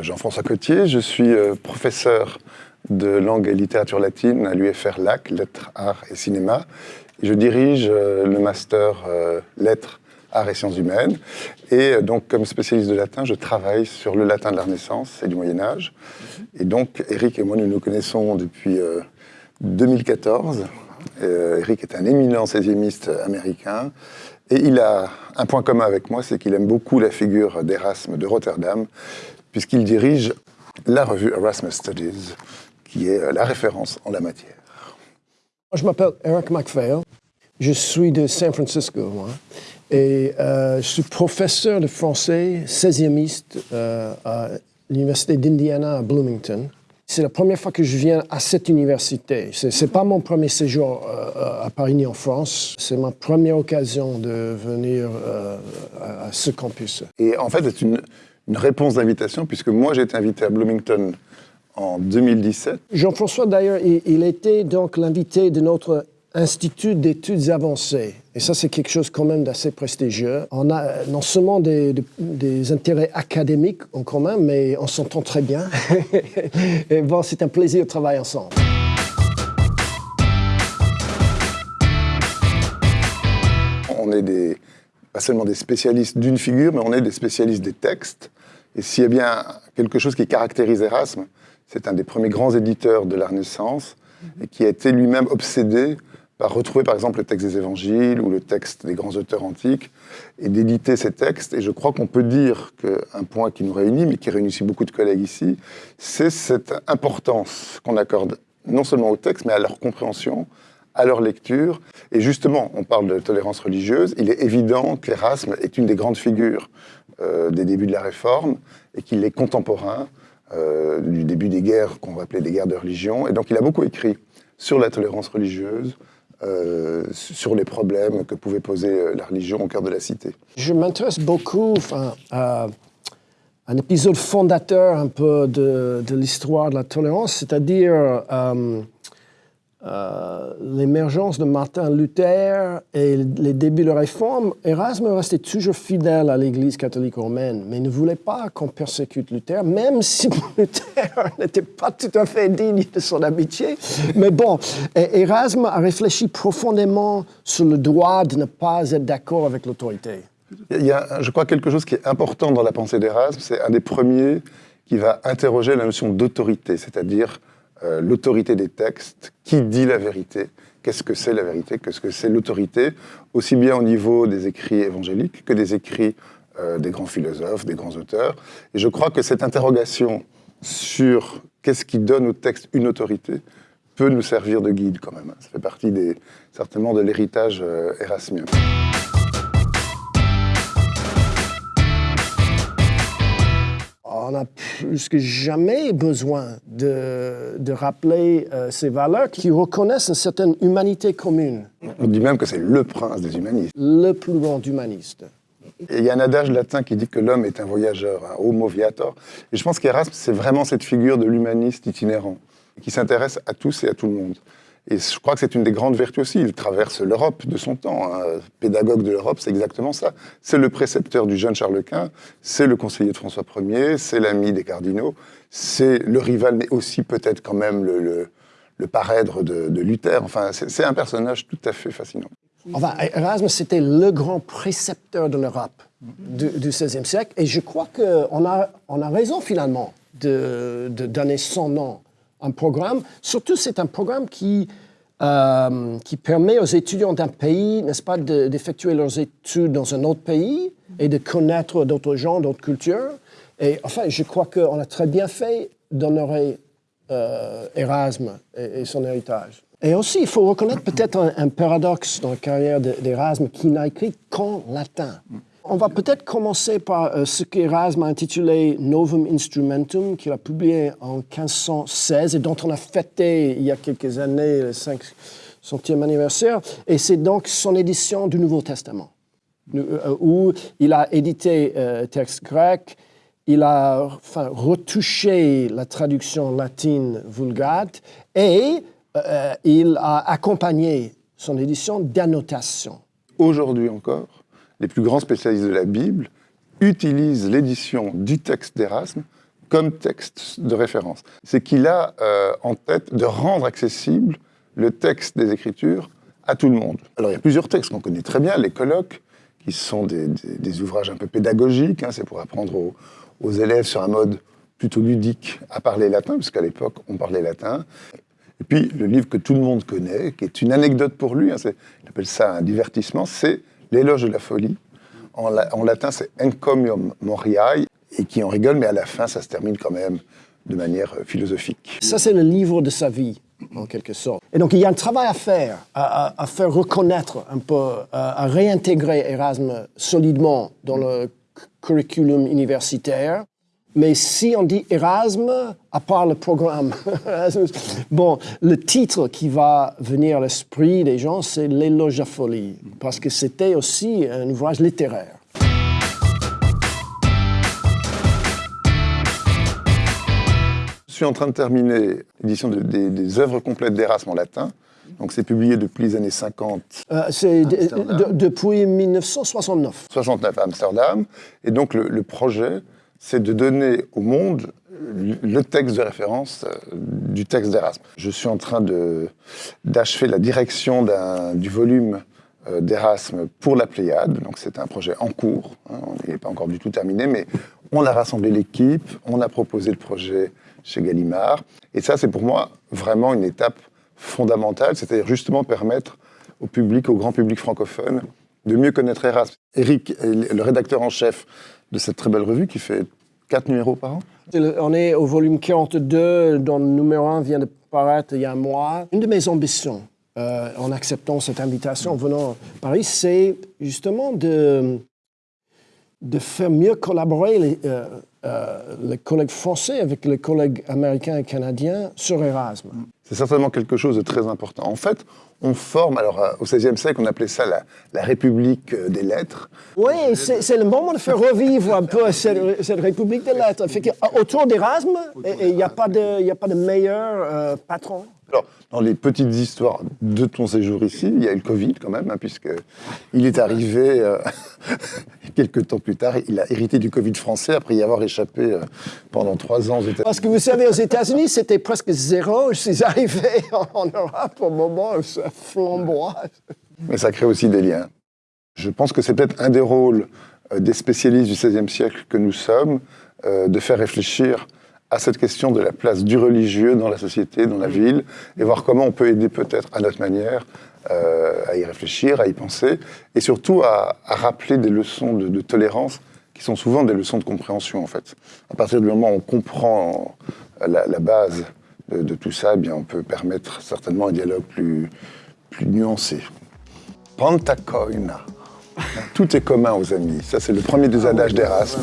Jean-François Cotier, je suis euh, professeur de langue et littérature latine à l'UFR LAC, Lettres, Arts et Cinéma. Je dirige euh, le master euh, Lettres, Arts et Sciences Humaines. Et donc, comme spécialiste de latin, je travaille sur le latin de la Renaissance et du Moyen Âge. Et donc, Eric et moi, nous nous connaissons depuis 2014. Eric est un éminent 16e américain. Et il a un point commun avec moi, c'est qu'il aime beaucoup la figure d'Erasme de Rotterdam, puisqu'il dirige la revue Erasmus Studies, qui est la référence en la matière. Je m'appelle Eric MacPhail, je suis de San Francisco, moi, et euh, je suis professeur de français 16e euh, à l'Université d'Indiana à Bloomington. C'est la première fois que je viens à cette université. Ce n'est pas mon premier séjour euh, à Paris en France. C'est ma première occasion de venir euh, à ce campus. Et en fait, c'est une, réponse d'invitation, puisque moi, j'ai été invité à Bloomington en 2017. Jean-François, d'ailleurs, il, était donc l'invité de notre Institut d'études avancées. Et ça, c'est quelque chose quand même d'assez prestigieux. On a non seulement des, intérêts académiques en commun, mais on s'entend très bien. et bon, c'est un plaisir de travailler ensemble. On est des, pas seulement des spécialistes d'une figure, mais on est des spécialistes des textes. Et s'il y a bien quelque chose qui caractérise Erasme, c'est un des premiers grands éditeurs de la Renaissance et qui a été lui-même obsédé par retrouver par exemple le texte des évangiles ou le texte des grands auteurs antiques et d'éditer ces textes. Et je crois qu'on peut dire qu'un point qui nous réunit, mais qui réunit aussi beaucoup de collègues ici, c'est cette importance qu'on accorde non seulement aux textes, mais à leur compréhension, à leur lecture. Et justement, on parle de tolérance religieuse, il est évident qu'Erasme est une des grandes figures des débuts de la Réforme et qu'il est contemporain euh, du début des guerres qu'on va appeler des guerres de religion. Et donc il a beaucoup écrit sur la tolérance religieuse, euh, sur les problèmes que pouvait poser euh, la religion au cœur de la cité. Je m'intéresse beaucoup à un épisode fondateur un peu de, l'histoire de la tolérance, c'est-à-dire euh, euh, l'émergence de Martin Luther et les débuts de la réforme, Erasme restait toujours fidèle à l'Église catholique romaine, mais ne voulait pas qu'on persécute Luther, même si Luther n'était pas tout à fait digne de son amitié. Mais bon, Erasme a réfléchi profondément sur le droit de ne pas être d'accord avec l'autorité. Il y a, je crois, quelque chose qui est important dans la pensée d'Erasme, c'est un des premiers qui va interroger la notion d'autorité, c'est-à-dire euh, l'autorité des textes, qui dit la vérité, qu'est-ce que c'est la vérité, qu'est-ce que c'est l'autorité, aussi bien au niveau des écrits évangéliques que des écrits euh, des grands philosophes, des grands auteurs. Et je crois que cette interrogation sur qu'est-ce qui donne au texte une autorité peut nous servir de guide quand même. Ça fait partie des, certainement de l'héritage euh. On a plus que jamais besoin de, rappeler euh, ces valeurs qui reconnaissent une certaine humanité commune. On dit même que c'est le prince des humanistes. Le plus grand humaniste. il y a un adage latin qui dit que l'homme est un voyageur, un homo viator. Et je pense qu'Erasme, c'est vraiment cette figure de l'humaniste itinérant, qui s'intéresse à tous et à tout le monde. Et je crois que c'est une des grandes vertus aussi. Il traverse l'Europe de son temps. Hein. Pédagogue de l'Europe, c'est exactement ça. C'est le précepteur du jeune Charles Quint, c'est le conseiller de François Ier, c'est l'ami des cardinaux, c'est le rival, mais aussi peut-être quand même le, le, parèdre de, Luther. Enfin, c'est un personnage tout à fait fascinant. Enfin, Erasme, c'était le grand précepteur de l'Europe du, XVIe siècle. Et je crois qu'on a, on a raison finalement de donner son nom un programme. Surtout, c'est un programme qui, euh, qui permet aux étudiants d'un pays, n'est-ce pas, d'effectuer leurs études dans un autre pays et de connaître d'autres gens, d'autres cultures. Et enfin, je crois qu'on a très bien fait d'honorer euh, Erasme et, son héritage. Et aussi, il faut reconnaître peut-être un, un, paradoxe dans la carrière d'Erasme qui n'a écrit qu'en latin. On va peut-être commencer par euh, ce qu'Erasme a intitulé Novum Instrumentum, qu'il a publié en 1516 et dont on a fêté il y a quelques années le 500e anniversaire. Et c'est donc son édition du Nouveau Testament, euh, où il a édité euh, texte grec, il a retouché la traduction latine vulgate et il a accompagné son édition d'annotations. Aujourd'hui encore, les plus grands spécialistes de la Bible utilisent l'édition du texte d'Erasme comme texte de référence. C'est qu'il a euh, en tête de rendre accessible le texte des Écritures à tout le monde. Alors il y a plusieurs textes qu'on connaît très bien, les colloques, qui sont des, ouvrages un peu pédagogiques, hein, c'est pour apprendre aux, élèves sur un mode plutôt ludique à parler latin, parce qu'à l'époque on parlait latin. Et puis le livre que tout le monde connaît, qui est une anecdote pour lui, hein, il appelle ça un divertissement, c'est L'éloge de la folie. En, latin c'est Encomium Moriae, et qui en rigole, mais à la fin ça se termine quand même de manière euh, philosophique. Ça c'est le livre de sa vie en quelque sorte. Et donc il y a un travail à faire, à, faire reconnaître un peu, à, réintégrer Erasme solidement dans le curriculum universitaire. Mais si on dit Erasme, à part le programme, bon, le titre qui va venir à l'esprit des gens, c'est L'éloge à folie, parce que c'était aussi un ouvrage littéraire. suis en train de terminer l'édition des, œuvres complètes d'Erasme en latin. Donc c'est publié depuis les années 50. Euh, c'est depuis 1969. 69 à Amsterdam. Et donc le, projet, c'est de donner au monde le texte de référence euh, du texte d'Erasme. Je suis en train d'achever la direction du volume euh, d'Erasme pour la Pléiade. Donc c'est un projet en cours. Hein, on n'est pas encore du tout terminé, mais on a rassemblé l'équipe, on a proposé le projet chez Gallimard. Et ça, c'est pour moi vraiment une étape fondamentale, c'est-à-dire justement permettre au public, au grand public francophone, de mieux connaître Erasme. Eric le rédacteur en chef de cette très belle revue qui fait quatre numéros par an. On est au volume 42, dont le numéro 1 vient de paraître il y a un mois. Une de mes ambitions euh, en acceptant cette invitation, en venant à Paris, c'est justement de, de faire mieux collaborer les, euh, euh, collègues français avec les collègues américains et canadiens sur Erasme. C'est certainement quelque chose de très important. En fait, on forme, alors euh, au XVIe siècle, on appelait ça la, République euh, des lettres. Oui, c'est le moment de faire revivre un peu cette, République des lettres. autour d'Erasme, il n'y a, pas de, a pas de meilleur patron. Alors, dans les petites histoires de ton séjour ici, il y a eu le Covid quand même, hein, puisqu'il est arrivé euh, quelques temps plus tard. Il a hérité du Covid français après y avoir échappé euh, pendant trois ans aux États-Unis. Parce que vous savez, aux États-Unis, c'était presque zéro. Je suis arrivé en Europe au moment où ça flamboie. Mais ça crée aussi des liens. Je pense que c'est peut-être un des rôles euh, des spécialistes du XVIe siècle que nous sommes, de faire réfléchir à cette question de la place du religieux dans la société, dans la ville, et voir comment on peut aider peut-être à notre manière euh, à y réfléchir, à y penser, et surtout à, rappeler des leçons de, tolérance qui sont souvent des leçons de compréhension en fait. À partir du moment où on comprend la, base de, tout ça, eh bien on peut permettre certainement un dialogue plus, plus nuancé. Pantacoina. Tout est commun aux amis. Ça, c'est le premier des adages d'Erasme.